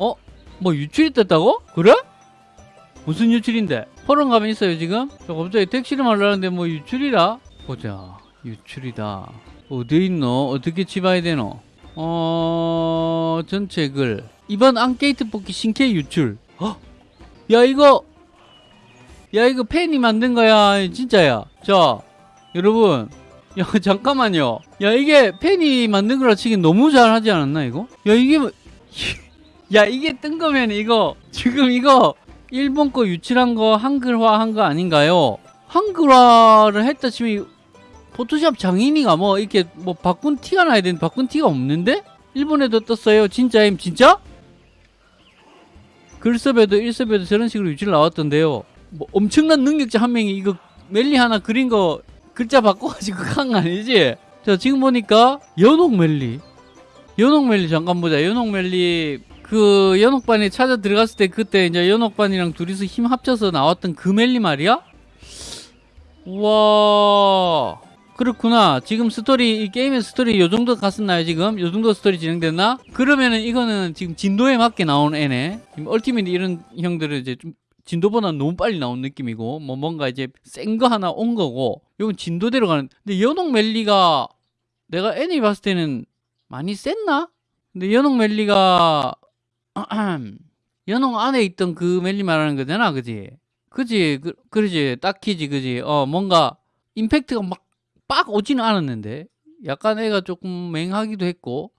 어? 뭐 유출이 떴다고? 그래? 무슨 유출인데? 포럼 가면 있어요 지금? 저 갑자기 택시를 말라는데 뭐 유출이라? 보자 유출이다 어디 있노? 어떻게 집어야 되노? 어... 전체 글 이번 앙케이트 뽑기 신캐 유출 어? 야 이거 야 이거 팬이 만든 거야 진짜야 자 여러분 야 잠깐만요 야 이게 팬이 만든 거라 치긴 너무 잘하지 않았나 이거? 야 이게 뭐- 야 이게 뜬 거면 이거 지금 이거 일본 거 유출한 거 한글화 한 거 아닌가요? 한글화를 했다 치면 이 포토샵 장인이가 뭐 이렇게 뭐 바꾼 티가 나야 되는데 바꾼 티가 없는데? 일본에도 떴어요 진짜임 진짜? 글섭에도 일섭에도 저런 식으로 유출 나왔던데요 뭐 엄청난 능력자 한 명이 이거 멜리 하나 그린 거 글자 바꿔가지고 한 거 아니지? 자 지금 보니까 연옥 멜리 연옥 멜리 잠깐 보자 연옥 멜리 그 연옥반에 찾아 들어갔을 때 그때 이제 연옥반이랑 둘이서 힘 합쳐서 나왔던 그 멜리 말이야? 우와 그렇구나 지금 스토리 이 게임의 스토리 요 정도 갔었나요 지금? 요 정도 스토리 진행됐나? 그러면은 이거는 지금 진도에 맞게 나온 애네 지금 ultimate 이런 형들은 이제 좀 진도보다 너무 빨리 나온 느낌이고 뭐 뭔가 이제 센 거 하나 온 거고 이건 진도대로 가는 근데 연옥 멜리가 내가 애니 봤을 때는 많이 셌나? 근데 연옥 멜리가 연옥 안에 있던 그 멜리 말하는 거잖아 그지? 그지? 그, 그러지. 딱히지 그지? 어 뭔가 임팩트가 막 빡 오지는 않았는데. 약간 애가 조금 맹하기도 했고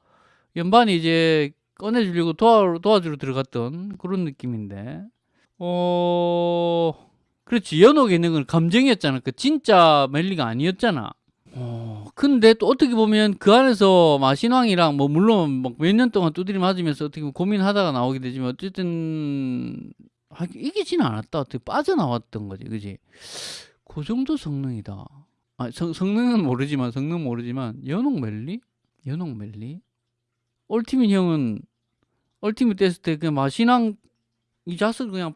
연반이 이제 꺼내주려고 도와, 도와주러 들어갔던 그런 느낌인데. 어 그렇지. 있는 건 감정이었잖아. 그 진짜 멜리가 아니었잖아 어 근데 또 어떻게 보면 그 안에서 마신왕이랑 뭐 물론 몇 년 동안 두드리 맞으면서 어떻게 보면 고민하다가 나오게 되지만 어쨌든 아, 이기지는 않았다. 어떻게 빠져나왔던 거지. 그지? 그 정도 성능이다. 아, 성, 성능은 모르지만 성능 모르지만 연옥 멜리? 연옥 멜리? 얼티밋 형은 얼티밋 됐을 때 그냥 마신왕 이 자스를 그냥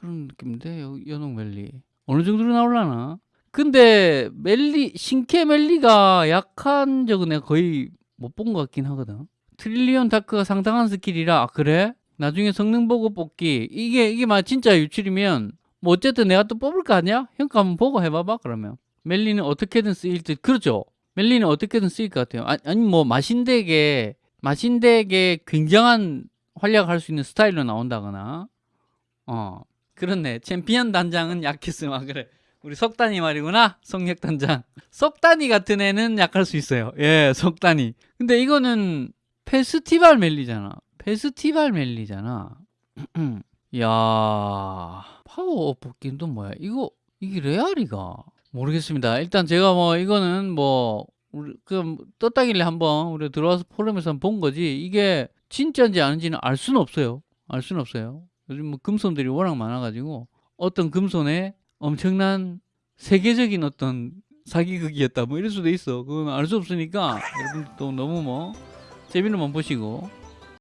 그런 느낌인데 여- 연옥 멜리. 어느 정도로 나올라나 근데 멜리 신캐 멜리가 약한 적은 내가 거의 못 본 것 같긴 하거든. Trillion Dark가 상당한 스킬이라 아, 그래? 나중에 성능 보고 뽑기. 이게 이게 막 진짜 유출이면 뭐 어쨌든 내가 또 뽑을 거 아니야? 형거 한번 보고 해봐봐 그러면. 멜리는 어떻게든 쓰일 듯. 그렇죠. 멜리는 어떻게든 쓰일 것 같아요. 아, 아니 뭐 마신덱에 마신덱에 굉장한 활약할 수 있는 스타일로 나온다거나. 어. 그렇네. 챔피언 단장은 약했음 아 그래 우리 석단이 말이구나. 성력 단장. 석단이 같은 애는 약할 수 있어요. 예 석단이. 근데 이거는 페스티벌 멜리잖아. 페스티벌 멜리잖아. 야 파워업 또 뭐야? 이거 이게 레알이가? 모르겠습니다. 일단 제가 뭐 이거는 뭐 우리 그 떴다길래 한번 우리 들어와서 포럼에서 한번 본 거지. 이게 진짜인지 아닌지는 알 수는 없어요. 알 수는 없어요. 요즘 뭐 금손들이 워낙 많아가지고 어떤 금손에 엄청난 세계적인 어떤 사기극이었다 뭐 이럴 수도 있어. 그건 알 수 없으니까 여러분도 너무 뭐 재미로만 보시고